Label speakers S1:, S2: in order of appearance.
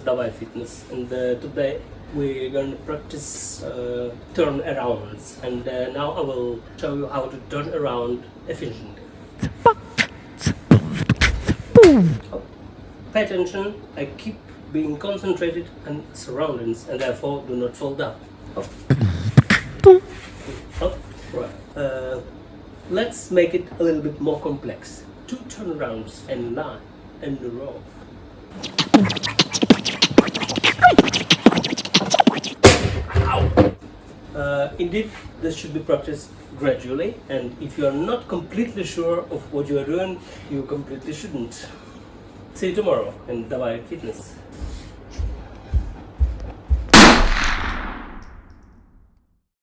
S1: Davai Fitness and uh, today we're going to practice uh, and uh, now I will show you how to turn around efficiently. Oh, Pay attention, I keep being concentrated on surroundings and therefore do not fall down. Oh. Oh, right. Uh, let's make it a little bit more complex. Two turnarounds and line in a row. Uh, indeed, this should be practiced gradually, and if you are not completely sure of what you are doing, you completely shouldn't. See you tomorrow in Davai Fitness.